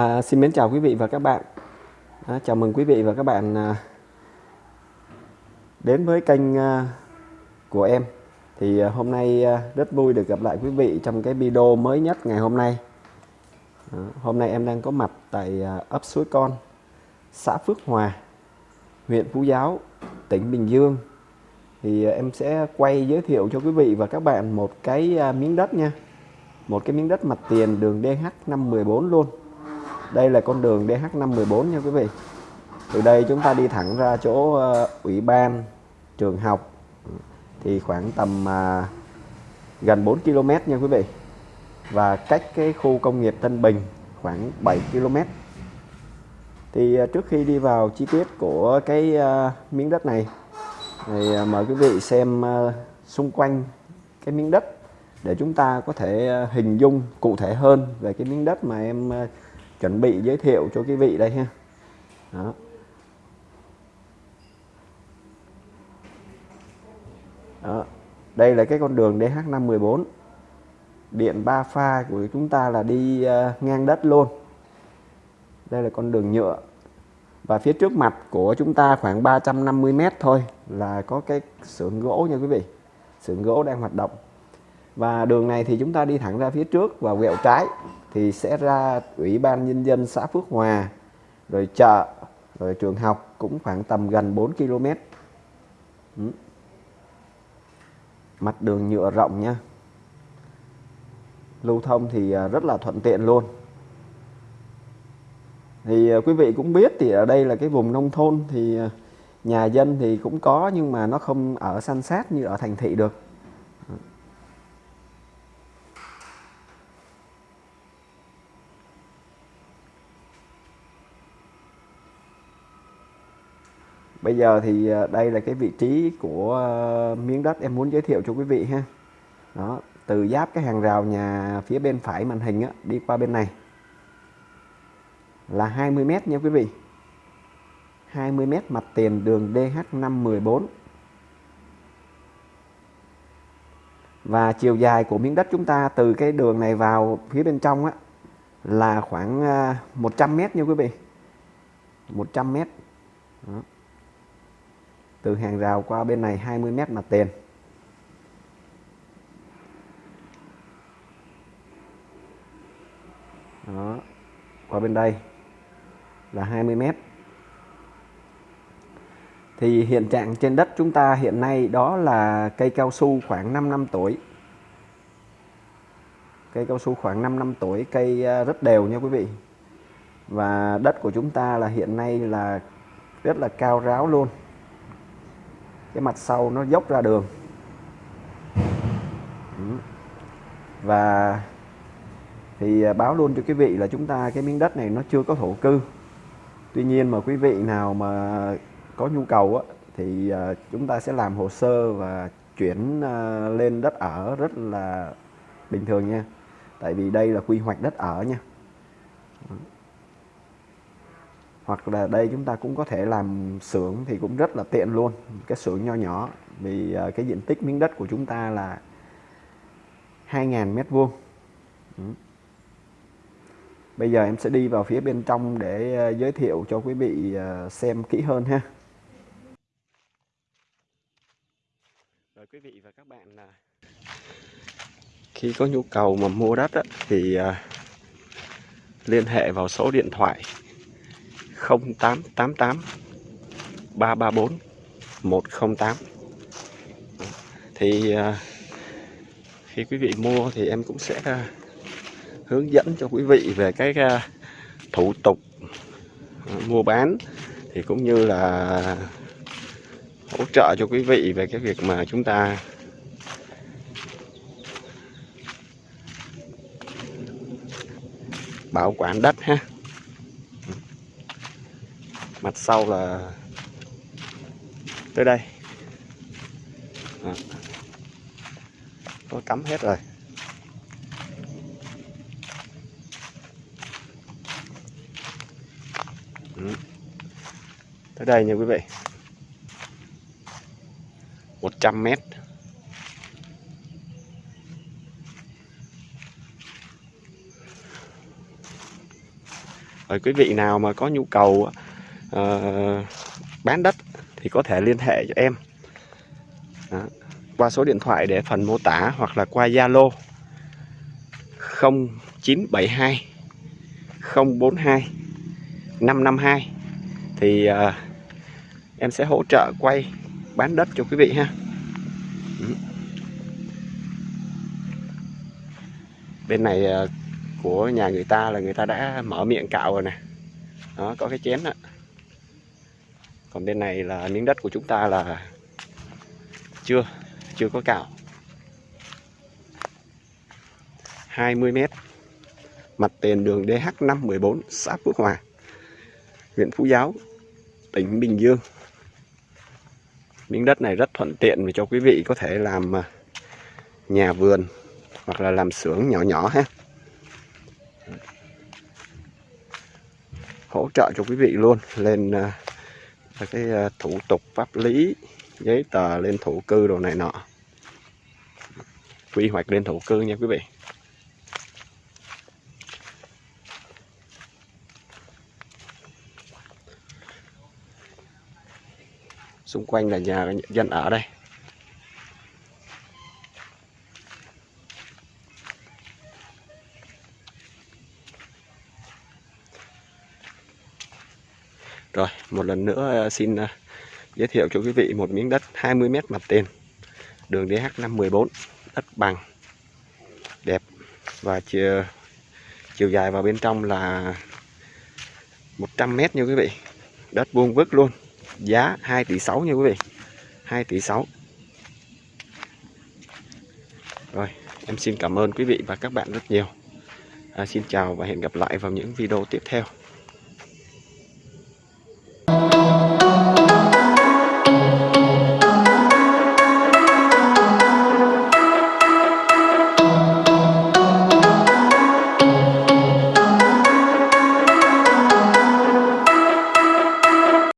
À, xin mến chào quý vị và các bạn. À, chào mừng quý vị và các bạn à, đến với kênh à, của em. Thì à, hôm nay à, rất vui được gặp lại quý vị trong cái video mới nhất ngày hôm nay. À, hôm nay em đang có mặt tại à, ấp Suối Con, xã Phước Hòa, huyện Phú Giáo, tỉnh Bình Dương. Thì à, em sẽ quay giới thiệu cho quý vị và các bạn một cái à, miếng đất nha. Một cái miếng đất mặt tiền đường DH514 luôn đây là con đường DH514 nha quý vị. Từ đây chúng ta đi thẳng ra chỗ ờ, ủy ban trường học. Thì khoảng tầm à, gần 4 km nha quý vị. Và cách cái khu công nghiệp Tân Bình khoảng 7 km thì à, trước khi đi vào chi tiết của cái à, miếng đất này thì à, mời quý vị xem à, xung quanh cái miếng đất để chúng ta có thể à, hình dung cụ thể hơn về cái miếng đất mà em à, chuẩn bị giới thiệu cho quý vị đây ha. Đó. Đó. đây là cái con đường DH514 điện 3 pha của chúng ta là đi uh, ngang đất luôn. Đây là con đường nhựa. Và phía trước mặt của chúng ta khoảng 350 mét thôi là có cái xưởng gỗ nha quý vị. Xưởng gỗ đang hoạt động. Và đường này thì chúng ta đi thẳng ra phía trước và quẹo trái thì sẽ ra ủy ban nhân dân xã Phước Hòa, rồi chợ, rồi trường học cũng khoảng tầm gần 4 km. Ừ. Mặt đường nhựa rộng nha lưu thông thì à, rất là thuận tiện luôn. Thì à, quý vị cũng biết thì ở đây là cái vùng nông thôn thì à, nhà dân thì cũng có nhưng mà nó không ở san sát như ở thành thị được. Bây giờ thì à, đây là cái vị trí của à, miếng đất em muốn giới thiệu cho quý vị ha. Đó, từ giáp cái hàng rào nhà phía bên phải màn hình á, đi qua bên này là 20 m nha quý vị. 20 m mặt tiền đường DH514. Và chiều dài của miếng đất chúng ta từ cái đường này vào phía bên trong á là khoảng à, 100 m nha quý vị. 100 m. Đó từ hàng rào qua bên này 20 mét mặt tiền. Đó, qua bên đây là 20 mét. Thì hiện trạng trên đất chúng ta hiện nay đó là cây cao su khoảng 5 năm tuổi. Cây cao su khoảng 5 năm tuổi, cây à, rất đều nha quý vị. Và đất của chúng ta là hiện nay là rất là cao ráo luôn cái mặt sau nó dốc ra đường. Và thì à, báo luôn cho quý vị là chúng ta cái miếng đất này nó chưa có thổ cư. Tuy nhiên mà quý vị nào mà có nhu cầu á, thì à, chúng ta sẽ làm hồ sơ và chuyển à, lên đất ở rất là bình thường nha. Tại vì đây là quy hoạch đất ở nha hoặc là đây chúng ta cũng có thể làm xưởng thì cũng rất là tiện luôn. Cái xưởng nho nhỏ vì ờ, cái diện tích miếng đất của chúng ta là 2.000 mét vuông. Bây giờ em sẽ đi vào phía bên trong để ờ, giới thiệu cho quý vị ờ, xem kỹ hơn ha. Rồi quý vị và các bạn khi có nhu cầu mà mua đất á, thì liên hệ vào số điện thoại 0888 334 108 thì à, khi quý vị mua thì em cũng sẽ à, hướng dẫn cho quý vị về cái à, thủ tục mua bán. Thì cũng như là hỗ trợ cho quý vị về cái việc mà chúng ta bảo quản đất ha mặt sau là tới đây à. có cắm hết rồi ừ. tới đây nha quý vị 100 mét rồi quý vị nào mà có nhu cầu uh, bán đất thì có thể liên hệ cho em. Đó. qua số điện thoại để phần mô tả hoặc là qua Zalo 0972 042 552 thì uh, em sẽ hỗ trợ quay bán đất cho quý vị ha. Ừ. Bên này uh, của nhà người ta là người ta đã mở miệng cạo rồi nè. Đó có cái chén đó còn bên này là miếng đất của chúng ta là chưa chưa có cạo. 20 mét. Mặt tiền đường DH514 xã Phước Hòa, huyện Phú Giáo, tỉnh Bình Dương. Miếng đất này rất thuận tiện cho quý vị có thể làm à, nhà vườn hoặc là làm xưởng nhỏ nhỏ ha. Hỗ trợ cho quý vị luôn, lên à, uh, cái à, thủ tục pháp lý giấy tờ lên thổ cư đồ này nọ. Quy hoạch lên thổ cư nha quý vị. Xung quanh là nhà dân ở đây. Rồi, một lần nữa ờ, xin ờ, giới thiệu cho quý vị một miếng đất 20 m mặt tiền. Đường DH514, đất bằng đẹp và chiều ờ, chiều dài vào bên trong là 100 m nha quý vị. Đất vuông vức luôn. Giá 2 tỷ 6 nha quý vị. 2 tỷ 6. Rồi, em xin cảm ơn quý vị và các bạn rất nhiều. À, xin chào và hẹn gặp lại vào những video tiếp theo.